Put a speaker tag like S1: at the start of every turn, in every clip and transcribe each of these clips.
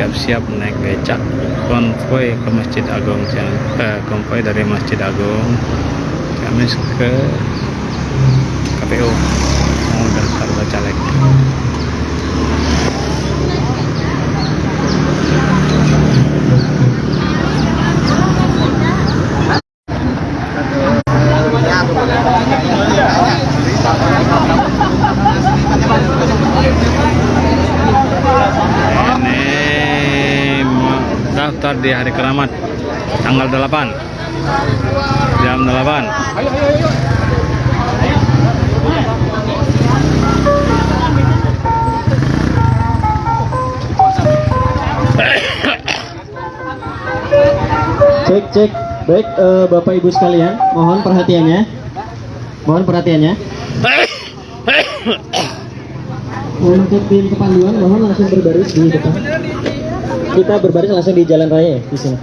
S1: siap-siap naik becak. Konvoy ke Masjid Agung eh, konvoy dari Masjid Agung. Ciamis ke KPU mau daftar bacalek ini mau daftar di hari keramat tanggal 8 jam 8
S2: Cek cek. Baik eh, Bapak Ibu sekalian, mohon perhatiannya. Mohon perhatiannya. Untuk tim kepanduan mohon langsung berbaris di depan. Kita berbaris langsung di jalan raya ya, di sini.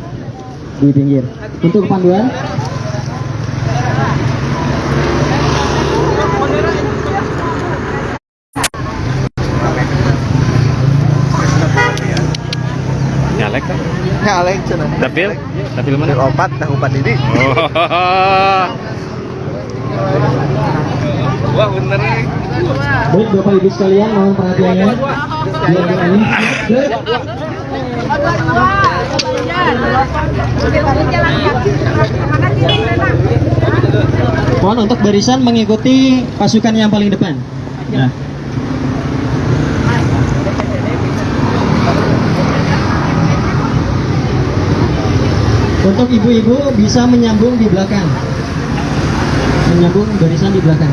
S2: Di pinggir. Untuk kepanduan
S1: nyalek kan
S3: Nyalek cenah.
S1: dapil dapil mana
S3: Opat dah opat ini.
S1: oh wah bener nih
S2: Baik Bapak Ibu sekalian, mohon perhatiannya. Biar ini. Mohon untuk barisan mengikuti pasukan yang paling depan. Nah. Untuk ibu-ibu bisa menyambung di belakang. Menyambung barisan di belakang.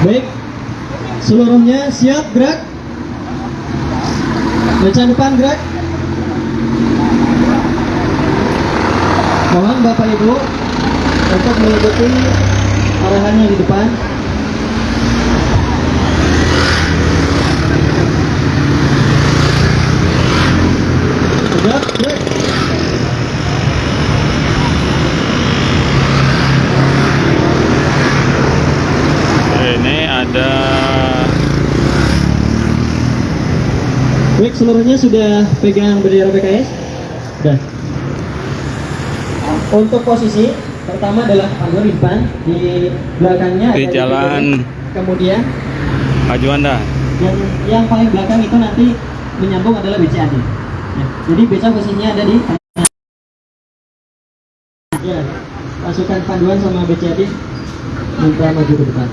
S2: Baik, seluruhnya siap gerak. Baca depan gerak. Mohon Bapak Ibu untuk mengikuti arahannya di depan. Tegak, gerak.
S1: ini ada
S2: Baik, seluruhnya sudah pegang bendera PKS? Sudah. Untuk posisi pertama adalah panduan di depan, di belakangnya
S1: Di
S2: ada
S1: jalan.
S2: DPD. Kemudian
S1: Pak Juanda
S2: yang yang paling belakang itu nanti menyambung adalah BCAD. Ya, jadi BCA posisinya ada di. Ya, pasukan panduan sama BCAD minta maju ke depan.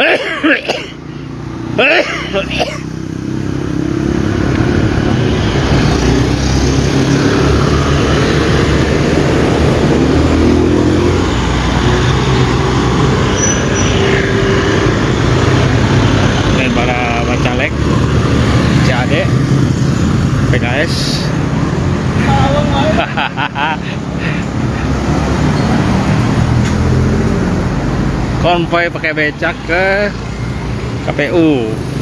S1: dan para bacalek CAD Konvoy pakai becak ke KPU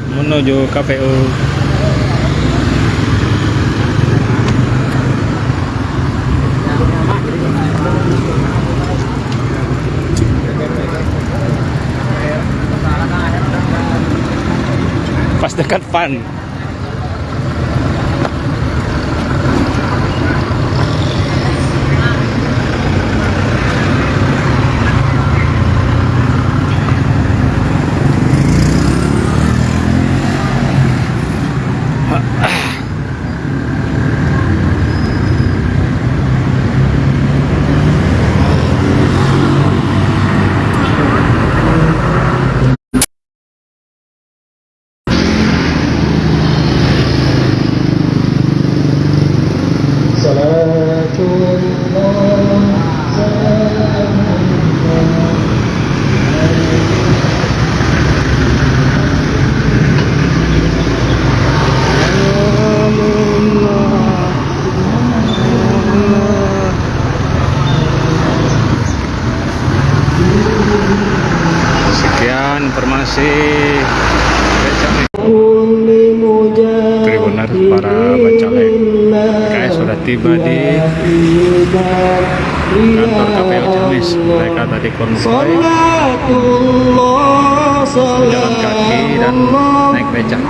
S1: berangkat menuju KPU pas dekat pan Sekian informasi Tribuner para bacalek PKS sudah tiba di kantor KPU Ciamis mereka tadi konvoy berjalan kaki dan naik becak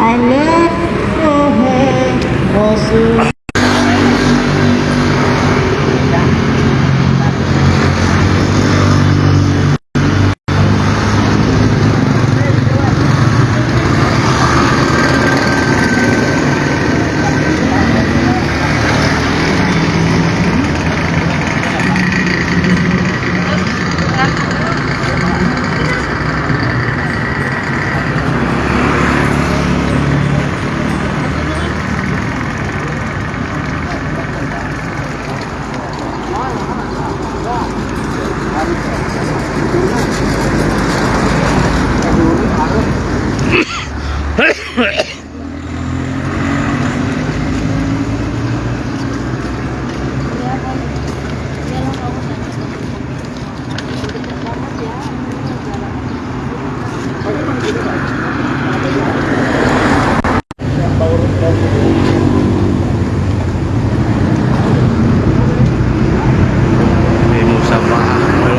S1: di musafah dulu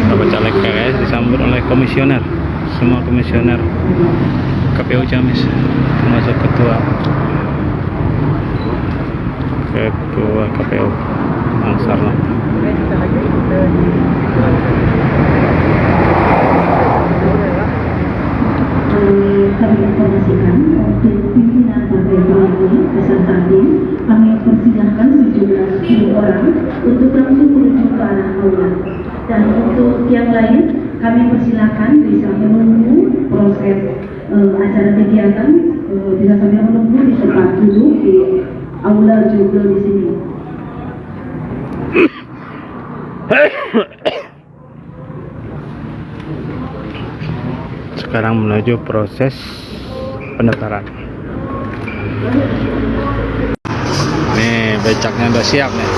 S1: Bapak caleg PKS disambut oleh komisioner. Semua komisioner. KPU Ciamis termasuk ketua. Ketua KPU Angsarna
S4: kami informasikan untuk pimpinan partai politik beserta tim kami persilahkan sejumlah 10 orang untuk langsung menuju ke arah aula dan untuk yang lain kami persilahkan bisa menunggu proses eh, acara kegiatan eh, bisa sambil menunggu di tempat duduk di aula juga di sini.
S1: sekarang menuju proses pendaftaran nih becaknya udah siap nih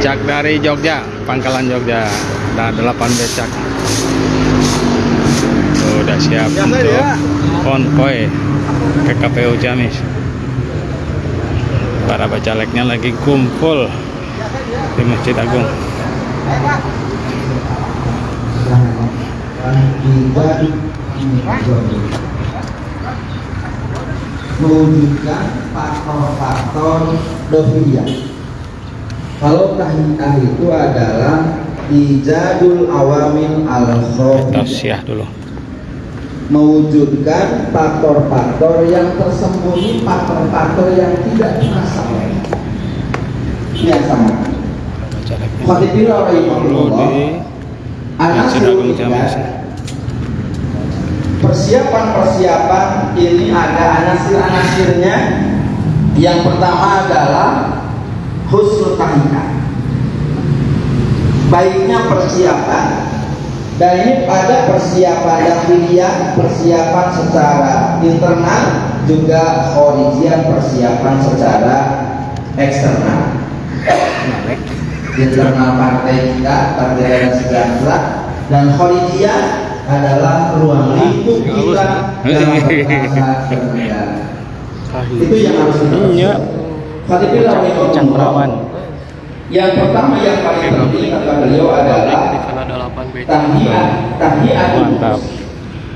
S1: becak dari Jogja pangkalan Jogja. Ada 8 becak. Tuh, udah siap untuk konvoy ke KPU Ciamis. Para bacaleknya lagi kumpul di Masjid Agung.
S5: Mewujudkan faktor-faktor dofilia. Kalau tahiyah itu adalah ijadul awamil al
S1: tausiah dulu
S5: mewujudkan faktor-faktor yang tersembunyi, faktor-faktor yang tidak terasa. Ini yang sama.
S1: perlu
S5: rahimahullah.
S1: Ciamis
S5: Persiapan-persiapan ini ada anasir-anasirnya. Yang pertama adalah husnul tahiyah. Baiknya persiapan dan ini ada persiapan dahiliyah, persiapan secara internal juga khorijian persiapan secara eksternal. internal partai kita Partai Keadilan Sejahtera dan Kholidiyah adalah ruang lingkup kita dalam bernegara. Itu yang harus kita
S1: Iya. Cang perawan.
S5: Yang pertama yang paling penting kata beliau adalah tahiyat tahiyat
S1: Mantap.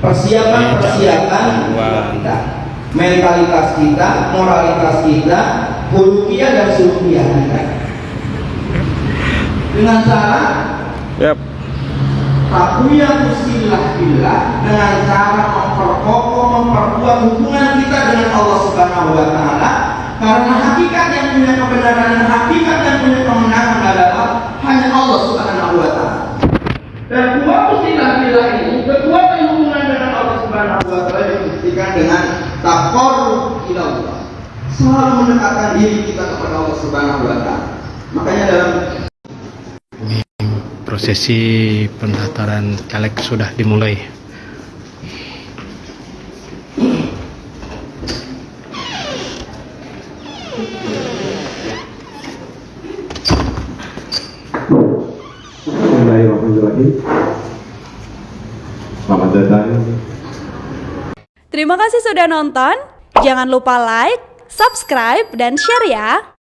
S5: persiapan persiapan kita mentalitas kita moralitas kita hulukiah dan sulukiah kita dengan cara
S1: Yap.
S5: Takuya mustillah billah dengan cara memperkokoh memperkuat hubungan kita dengan Allah Subhanahu wa taala karena hakikat yang punya kebenaran dan hakikat yang punya kemenangan adalah hanya Allah Subhanahu wa taala. Dan kuat mustillah billah ini kekuatan hubungan dengan Allah Subhanahu wa taala dibuktikan dengan taqarrub ila Allah. Selalu mendekatkan diri kita kepada Allah Subhanahu wa taala. Makanya dalam
S1: Prosesi pendaftaran caleg sudah dimulai.
S6: Terima kasih sudah nonton. Jangan lupa like, subscribe, dan share ya.